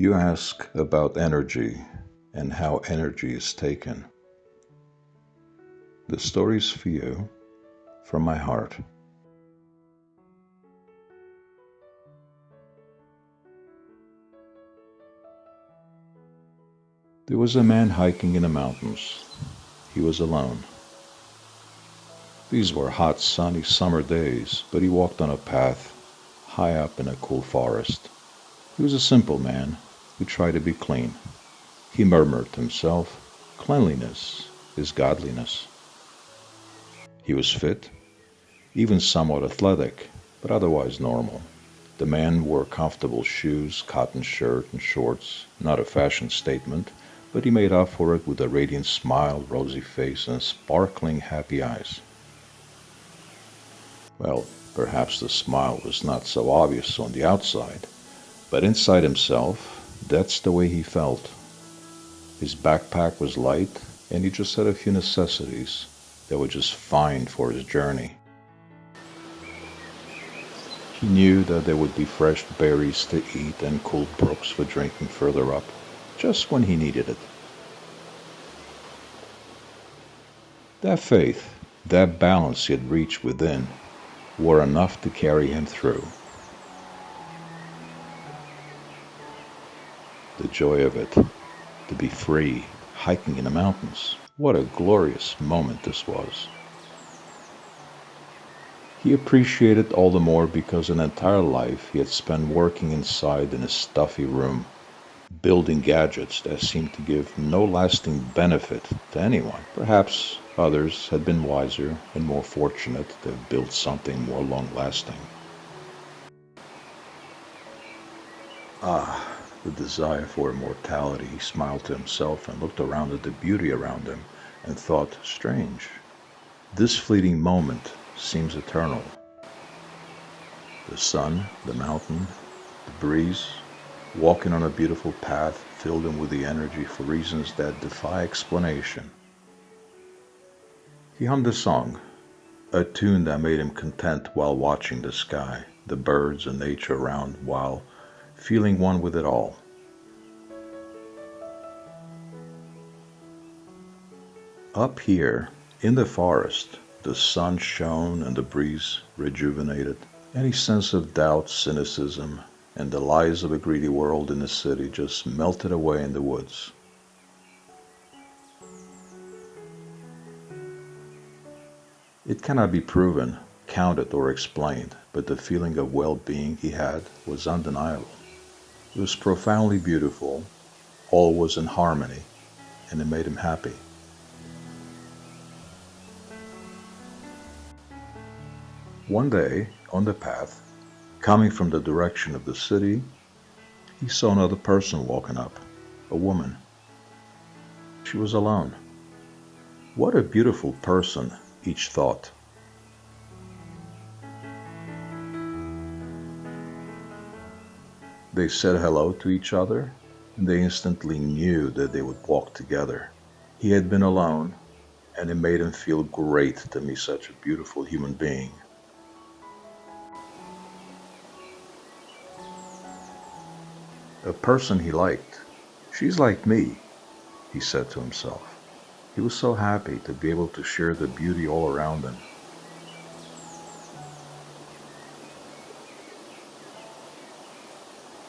You ask about energy and how energy is taken. The stories for you from my heart. There was a man hiking in the mountains. He was alone. These were hot, sunny summer days, but he walked on a path high up in a cool forest. He was a simple man who try to be clean. He murmured to himself, Cleanliness is godliness. He was fit, even somewhat athletic, but otherwise normal. The man wore comfortable shoes, cotton shirt, and shorts, not a fashion statement, but he made up for it with a radiant smile, rosy face, and sparkling happy eyes. Well, perhaps the smile was not so obvious on the outside, but inside himself, that's the way he felt. His backpack was light, and he just had a few necessities that were just fine for his journey. He knew that there would be fresh berries to eat and cool brooks for drinking further up, just when he needed it. That faith, that balance he had reached within, were enough to carry him through. The joy of it, to be free, hiking in the mountains. What a glorious moment this was. He appreciated all the more because an entire life he had spent working inside in a stuffy room, building gadgets that seemed to give no lasting benefit to anyone. Perhaps others had been wiser and more fortunate to have built something more long lasting. Ah, the desire for immortality, he smiled to himself and looked around at the beauty around him and thought, strange, this fleeting moment seems eternal. The sun, the mountain, the breeze, walking on a beautiful path filled him with the energy for reasons that defy explanation. He hummed a song, a tune that made him content while watching the sky, the birds and nature around while feeling one with it all. Up here, in the forest, the sun shone and the breeze rejuvenated. Any sense of doubt, cynicism, and the lies of a greedy world in the city just melted away in the woods. It cannot be proven, counted, or explained, but the feeling of well-being he had was undeniable. It was profoundly beautiful, all was in harmony, and it made him happy. One day, on the path, coming from the direction of the city, he saw another person walking up, a woman. She was alone. What a beautiful person, each thought. They said hello to each other, and they instantly knew that they would walk together. He had been alone, and it made him feel great to meet such a beautiful human being. A person he liked. She's like me, he said to himself. He was so happy to be able to share the beauty all around him.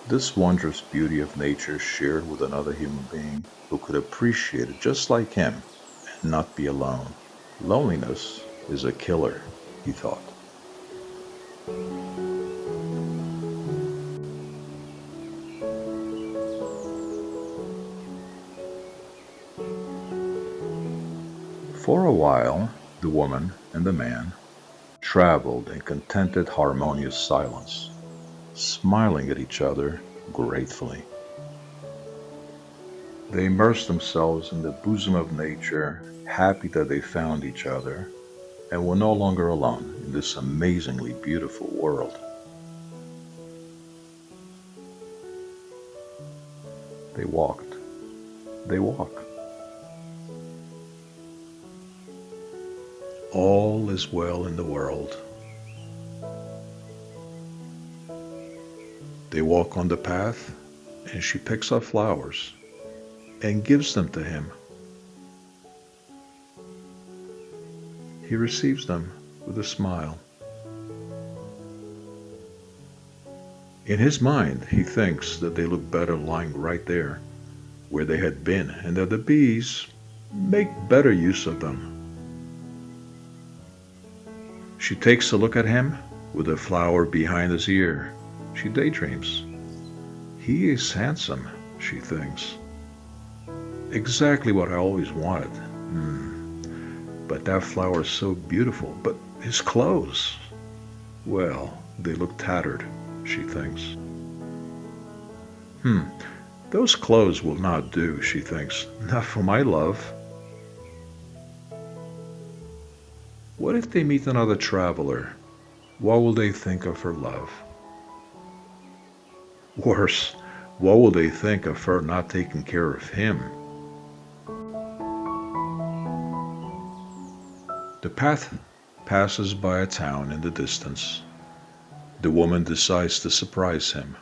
This wondrous beauty of nature shared with another human being who could appreciate it just like him and not be alone. Loneliness is a killer, he thought. For a while, the woman and the man traveled in contented, harmonious silence smiling at each other gratefully. They immersed themselves in the bosom of nature, happy that they found each other and were no longer alone in this amazingly beautiful world. They walked. They walk. All is well in the world. They walk on the path and she picks up flowers and gives them to him. He receives them with a smile. In his mind, he thinks that they look better lying right there where they had been and that the bees make better use of them. She takes a look at him with a flower behind his ear. She daydreams. He is handsome, she thinks. Exactly what I always wanted. Hmm. But that flower is so beautiful. But his clothes, well, they look tattered, she thinks. Hmm, those clothes will not do, she thinks. Not for my love. What if they meet another traveler? What will they think of her love? Worse, what will they think of her not taking care of him? The path passes by a town in the distance. The woman decides to surprise him.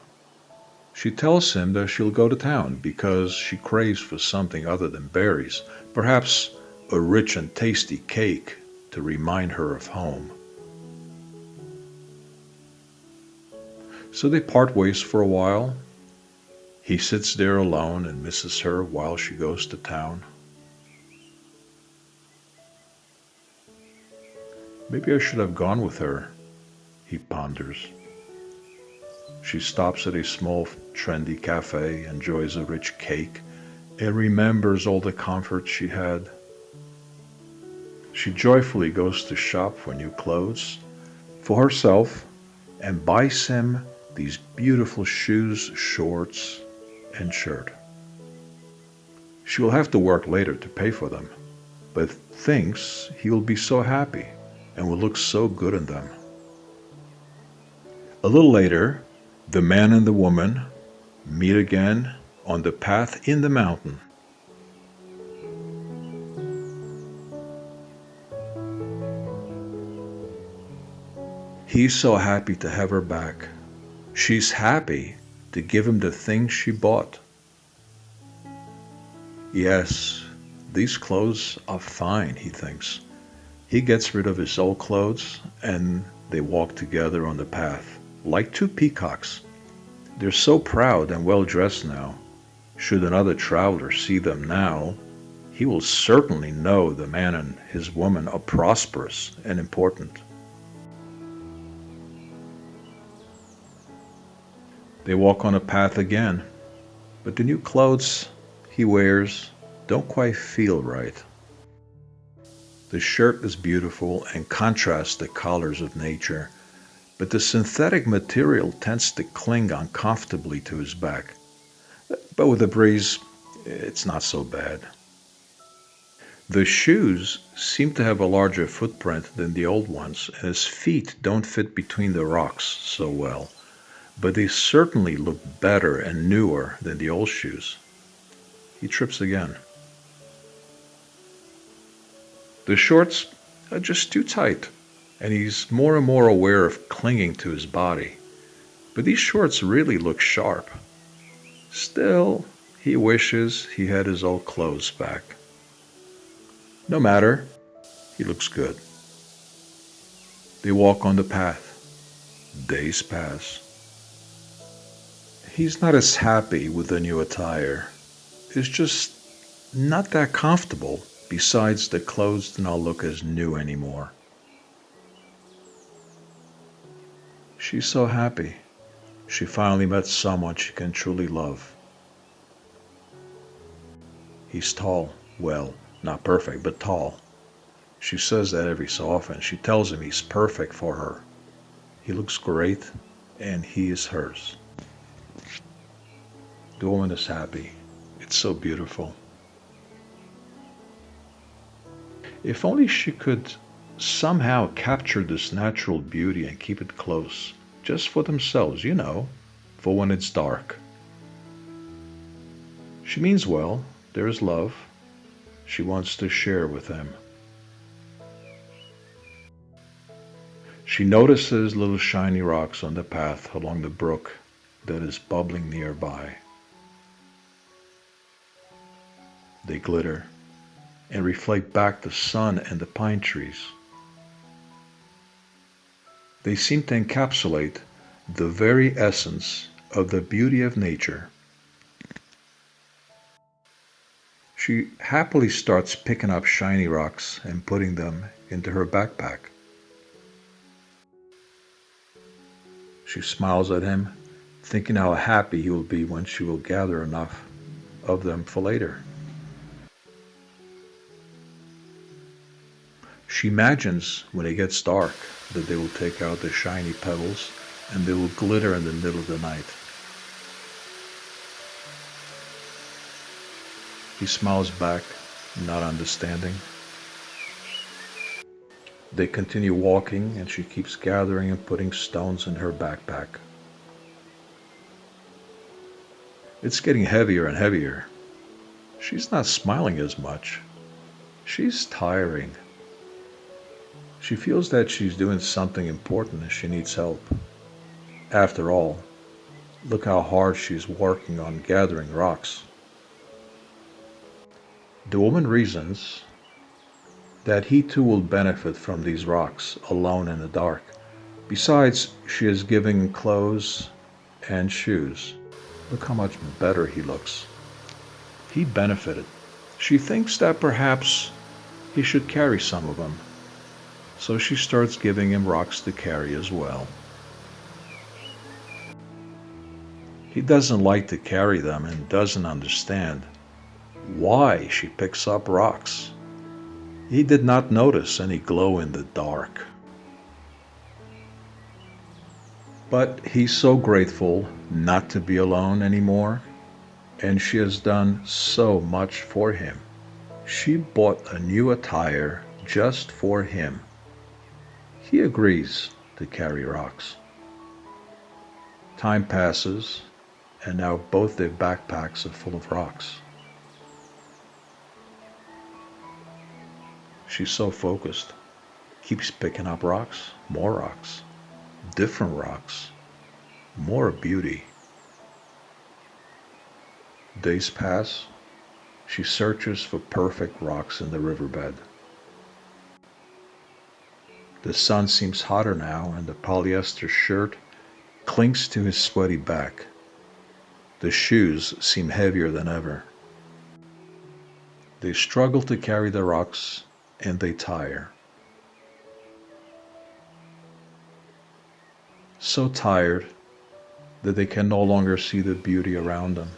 She tells him that she'll go to town because she craves for something other than berries, perhaps a rich and tasty cake to remind her of home. So they part ways for a while. He sits there alone and misses her while she goes to town. Maybe I should have gone with her, he ponders. She stops at a small, trendy cafe, enjoys a rich cake, and remembers all the comforts she had. She joyfully goes to shop for new clothes for herself and buys him these beautiful shoes, shorts, and shirt. She will have to work later to pay for them, but thinks he will be so happy and will look so good in them. A little later, the man and the woman meet again on the path in the mountain. He's so happy to have her back. She's happy to give him the things she bought. Yes, these clothes are fine, he thinks. He gets rid of his old clothes and they walk together on the path, like two peacocks. They're so proud and well dressed now. Should another traveler see them now, he will certainly know the man and his woman are prosperous and important. They walk on a path again, but the new clothes he wears don't quite feel right. The shirt is beautiful and contrasts the colors of nature, but the synthetic material tends to cling uncomfortably to his back. But with the breeze, it's not so bad. The shoes seem to have a larger footprint than the old ones, and his feet don't fit between the rocks so well but they certainly look better and newer than the old shoes. He trips again. The shorts are just too tight, and he's more and more aware of clinging to his body. But these shorts really look sharp. Still, he wishes he had his old clothes back. No matter, he looks good. They walk on the path. Days pass. He's not as happy with the new attire. It's just not that comfortable. Besides, the clothes do not look as new anymore. She's so happy. She finally met someone she can truly love. He's tall. Well, not perfect, but tall. She says that every so often. She tells him he's perfect for her. He looks great, and he is hers. The woman is happy. It's so beautiful. If only she could somehow capture this natural beauty and keep it close, just for themselves, you know, for when it's dark. She means well. There is love. She wants to share with them. She notices little shiny rocks on the path along the brook that is bubbling nearby. They glitter and reflect back the sun and the pine trees. They seem to encapsulate the very essence of the beauty of nature. She happily starts picking up shiny rocks and putting them into her backpack. She smiles at him, thinking how happy he will be when she will gather enough of them for later. She imagines when it gets dark that they will take out the shiny pebbles and they will glitter in the middle of the night. He smiles back, not understanding. They continue walking and she keeps gathering and putting stones in her backpack. It's getting heavier and heavier. She's not smiling as much. She's tiring. She feels that she's doing something important and she needs help. After all, look how hard she's working on gathering rocks. The woman reasons that he too will benefit from these rocks alone in the dark. Besides, she is giving clothes and shoes. Look how much better he looks. He benefited. She thinks that perhaps he should carry some of them. So she starts giving him rocks to carry as well. He doesn't like to carry them and doesn't understand why she picks up rocks. He did not notice any glow in the dark. But he's so grateful not to be alone anymore, and she has done so much for him. She bought a new attire just for him. He agrees to carry rocks. Time passes, and now both their backpacks are full of rocks. She's so focused. Keeps picking up rocks, more rocks, different rocks, more beauty. Days pass. She searches for perfect rocks in the riverbed. The sun seems hotter now, and the polyester shirt clings to his sweaty back. The shoes seem heavier than ever. They struggle to carry the rocks and they tire. So tired that they can no longer see the beauty around them.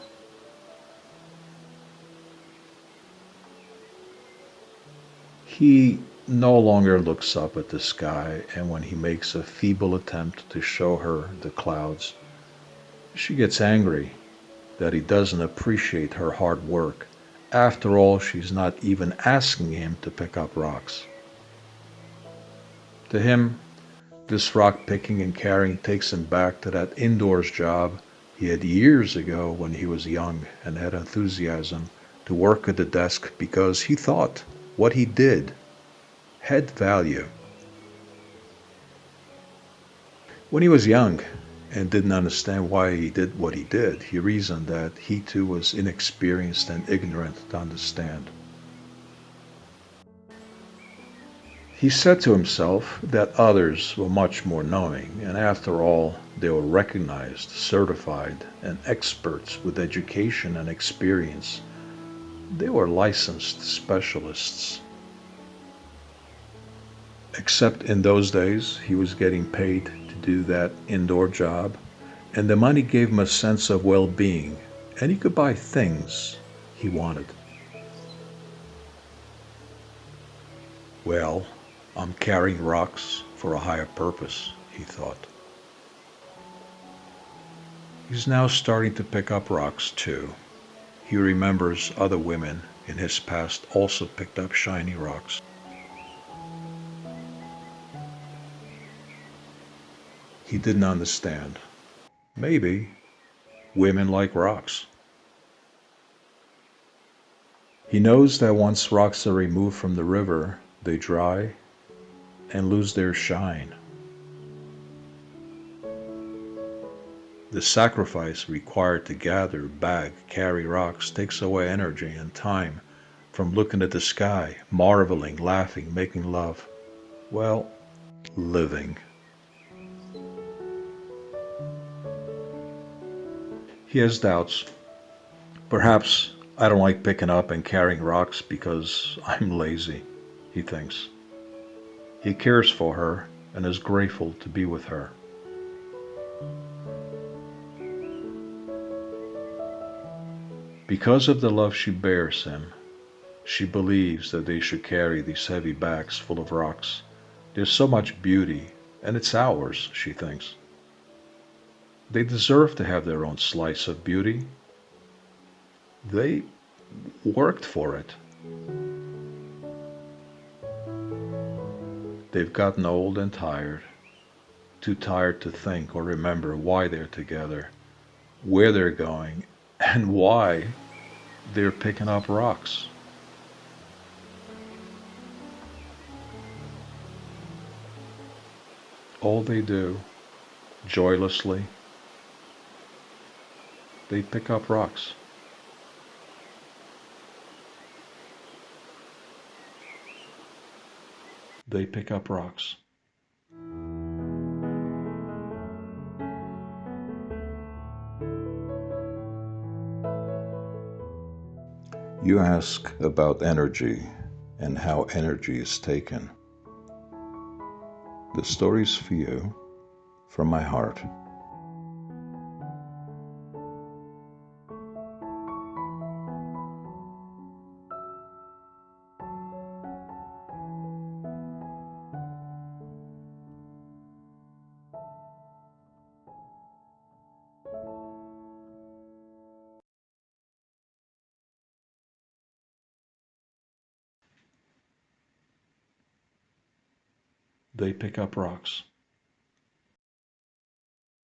He no longer looks up at the sky, and when he makes a feeble attempt to show her the clouds, she gets angry that he doesn't appreciate her hard work after all, she's not even asking him to pick up rocks. To him, this rock picking and carrying takes him back to that indoors job he had years ago when he was young and had enthusiasm to work at the desk because he thought what he did had value. When he was young, and didn't understand why he did what he did. He reasoned that he too was inexperienced and ignorant to understand. He said to himself that others were much more knowing, and after all, they were recognized, certified, and experts with education and experience. They were licensed specialists. Except in those days, he was getting paid to do that indoor job, and the money gave him a sense of well being, and he could buy things he wanted. Well, I'm carrying rocks for a higher purpose, he thought. He's now starting to pick up rocks too. He remembers other women in his past also picked up shiny rocks. He didn't understand. Maybe women like rocks. He knows that once rocks are removed from the river, they dry and lose their shine. The sacrifice required to gather, bag, carry rocks takes away energy and time from looking at the sky, marveling, laughing, making love. Well, living. He has doubts. Perhaps I don't like picking up and carrying rocks because I'm lazy, he thinks. He cares for her and is grateful to be with her. Because of the love she bears him, she believes that they should carry these heavy bags full of rocks. There's so much beauty, and it's ours, she thinks. They deserve to have their own slice of beauty. They worked for it. They've gotten old and tired, too tired to think or remember why they're together, where they're going, and why they're picking up rocks. All they do, joylessly, they pick up rocks. They pick up rocks. You ask about energy and how energy is taken. The story's for you from my heart. Pick up rocks.